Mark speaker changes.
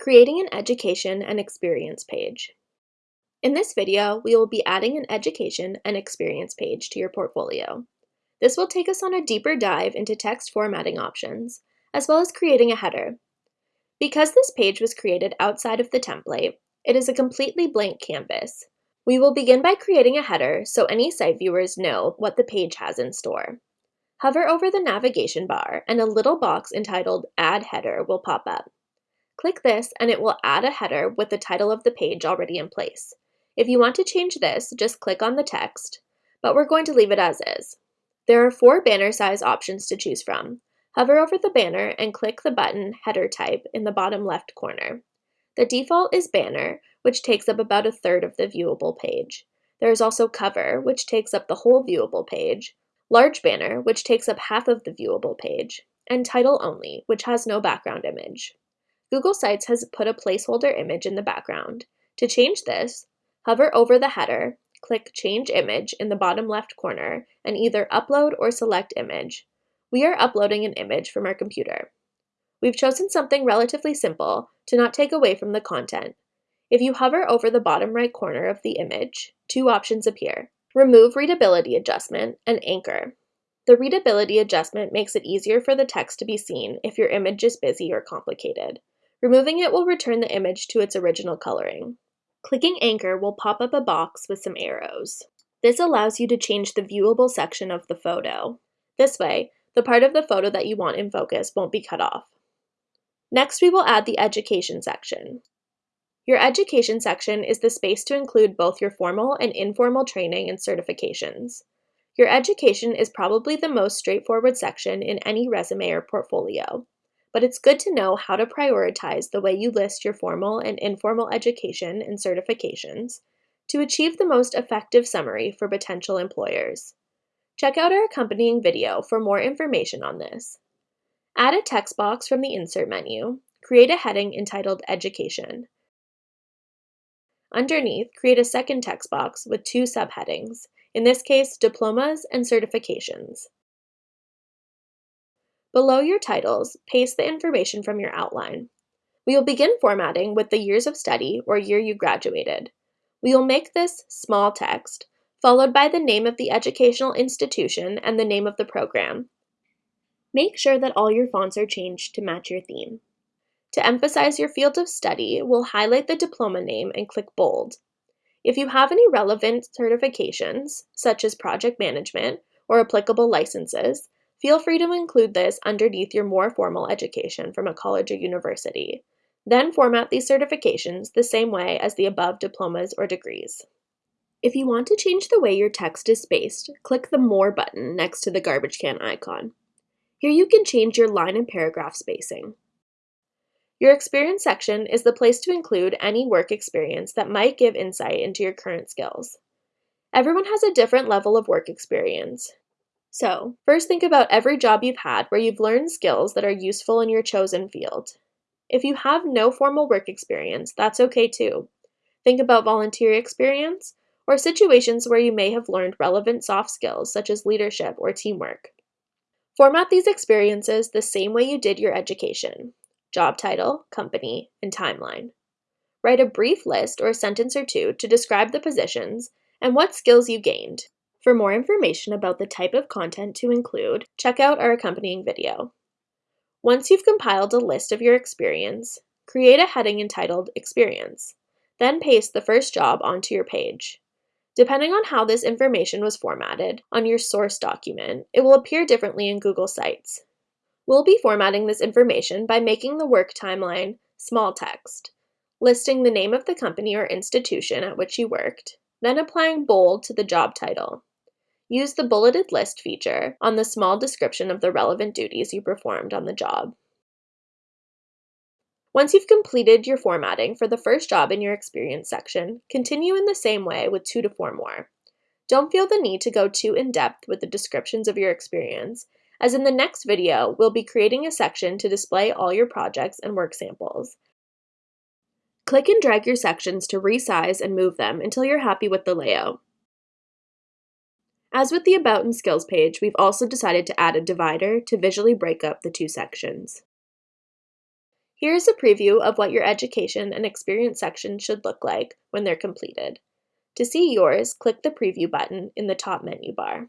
Speaker 1: Creating an education and experience page. In this video, we will be adding an education and experience page to your portfolio. This will take us on a deeper dive into text formatting options, as well as creating a header. Because this page was created outside of the template, it is a completely blank canvas. We will begin by creating a header so any site viewers know what the page has in store. Hover over the navigation bar and a little box entitled Add Header will pop up. Click this and it will add a header with the title of the page already in place. If you want to change this, just click on the text, but we're going to leave it as is. There are four banner size options to choose from. Hover over the banner and click the button Header Type in the bottom left corner. The default is Banner, which takes up about a third of the viewable page. There is also Cover, which takes up the whole viewable page, Large Banner, which takes up half of the viewable page, and Title Only, which has no background image. Google Sites has put a placeholder image in the background. To change this, hover over the header, click Change Image in the bottom left corner, and either upload or select image. We are uploading an image from our computer. We've chosen something relatively simple to not take away from the content. If you hover over the bottom right corner of the image, two options appear. Remove Readability Adjustment and Anchor. The readability adjustment makes it easier for the text to be seen if your image is busy or complicated. Removing it will return the image to its original coloring. Clicking Anchor will pop up a box with some arrows. This allows you to change the viewable section of the photo. This way, the part of the photo that you want in focus won't be cut off. Next, we will add the Education section. Your Education section is the space to include both your formal and informal training and certifications. Your Education is probably the most straightforward section in any resume or portfolio but it's good to know how to prioritize the way you list your formal and informal education and certifications to achieve the most effective summary for potential employers. Check out our accompanying video for more information on this. Add a text box from the Insert menu. Create a heading entitled Education. Underneath, create a second text box with two subheadings, in this case, Diplomas and Certifications. Below your titles, paste the information from your outline. We will begin formatting with the years of study or year you graduated. We will make this small text, followed by the name of the educational institution and the name of the program. Make sure that all your fonts are changed to match your theme. To emphasize your field of study, we'll highlight the diploma name and click bold. If you have any relevant certifications, such as project management or applicable licenses, Feel free to include this underneath your more formal education from a college or university. Then format these certifications the same way as the above diplomas or degrees. If you want to change the way your text is spaced, click the More button next to the garbage can icon. Here you can change your line and paragraph spacing. Your experience section is the place to include any work experience that might give insight into your current skills. Everyone has a different level of work experience, so, first think about every job you've had where you've learned skills that are useful in your chosen field. If you have no formal work experience, that's okay too. Think about volunteer experience or situations where you may have learned relevant soft skills such as leadership or teamwork. Format these experiences the same way you did your education job title, company, and timeline. Write a brief list or a sentence or two to describe the positions and what skills you gained, for more information about the type of content to include, check out our accompanying video. Once you've compiled a list of your experience, create a heading entitled Experience. Then paste the first job onto your page. Depending on how this information was formatted on your source document, it will appear differently in Google Sites. We'll be formatting this information by making the work timeline small text, listing the name of the company or institution at which you worked, then applying bold to the job title. Use the bulleted list feature on the small description of the relevant duties you performed on the job. Once you've completed your formatting for the first job in your experience section, continue in the same way with two to four more. Don't feel the need to go too in-depth with the descriptions of your experience, as in the next video, we'll be creating a section to display all your projects and work samples. Click and drag your sections to resize and move them until you're happy with the layout. As with the About and Skills page, we've also decided to add a divider to visually break up the two sections. Here is a preview of what your education and experience section should look like when they're completed. To see yours, click the Preview button in the top menu bar.